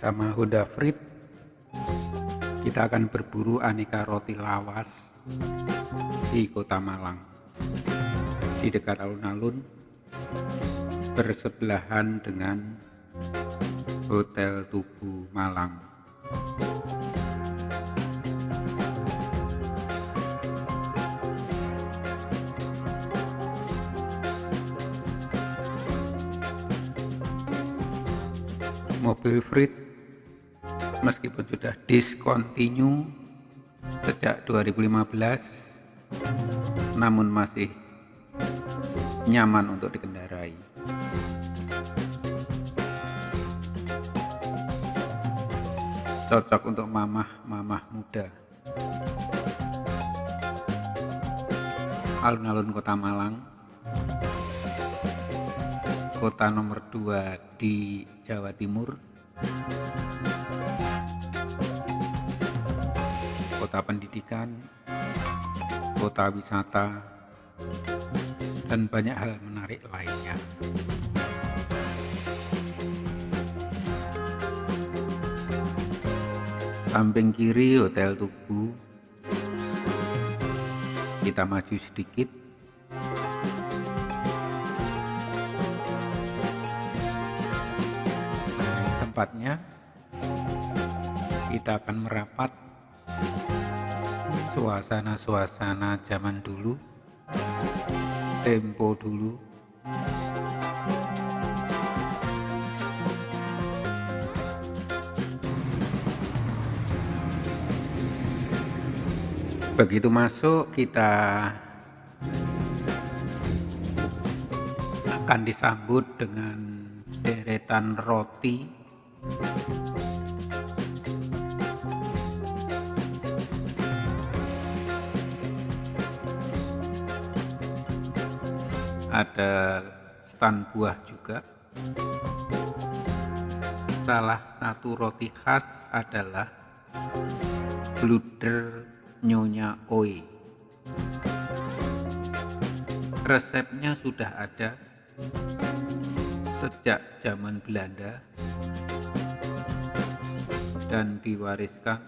bersama Honda Freed. Kita akan berburu aneka roti lawas di kota Malang. Di dekat alun-alun bersebelahan dengan Hotel Tugu Malang. Mobil Freed meskipun sudah discontinue sejak 2015 namun masih nyaman untuk dikendarai. Cocok untuk mamah-mamah muda. Alun-alun kota Malang kota nomor 2 di Jawa Timur kota pendidikan kota wisata dan banyak hal menarik lainnya. Samping kiri Hotel Tugu. Kita maju sedikit. Tempatnya kita akan merapat suasana-suasana zaman dulu. Tempo dulu. Begitu masuk kita akan disambut dengan deretan roti ada stand buah juga salah satu roti khas adalah bluder nyonya oi resepnya sudah ada sejak zaman Belanda dan diwariskan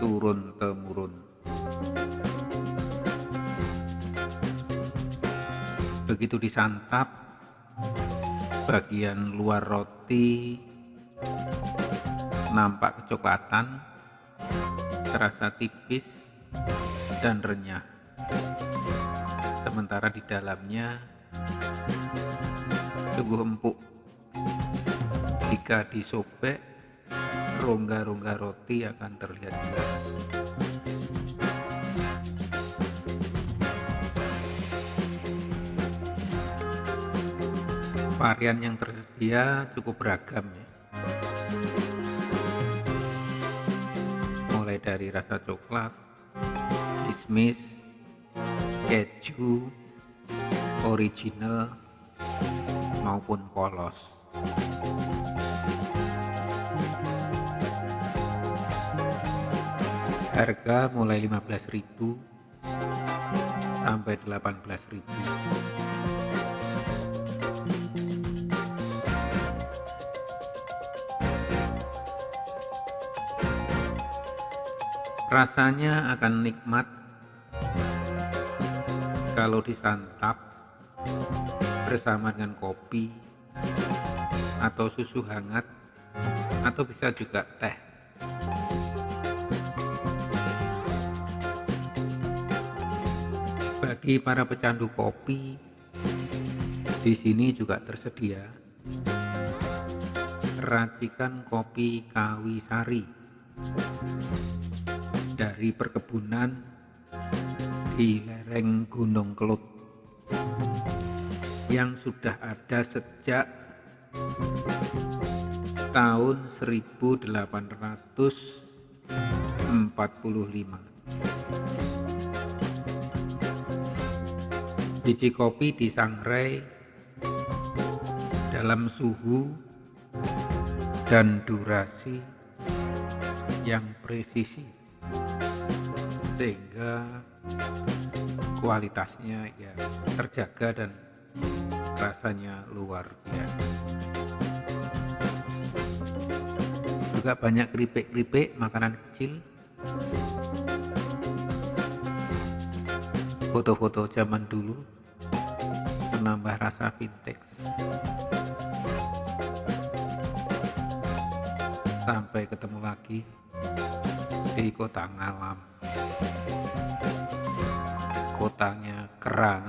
turun-temurun. Begitu disantap, bagian luar roti nampak kecoklatan, terasa tipis dan renyah. Sementara di dalamnya sungguh empuk. Jika disobek rongga-rongga roti akan terlihat jelas. Varian yang tersedia cukup beragam ya. Mulai dari rasa coklat, kismis, keju, original, maupun polos. harga mulai 15.000 sampai 18.000 rasanya akan nikmat. Kalau disantap bersama dengan kopi atau susu hangat atau bisa juga teh. Bagi para pecandu kopi, di sini juga tersedia racikan kopi Kawisari dari perkebunan di lereng Gunung Kelut yang sudah ada sejak tahun 1845. Biji kopi disangrai dalam suhu dan durasi yang presisi sehingga kualitasnya ya terjaga dan rasanya luar biasa. juga banyak keripik-keripik makanan kecil. Foto-foto zaman dulu menambah rasa vintage. Sampai ketemu lagi di kota ngalam kotanya kerang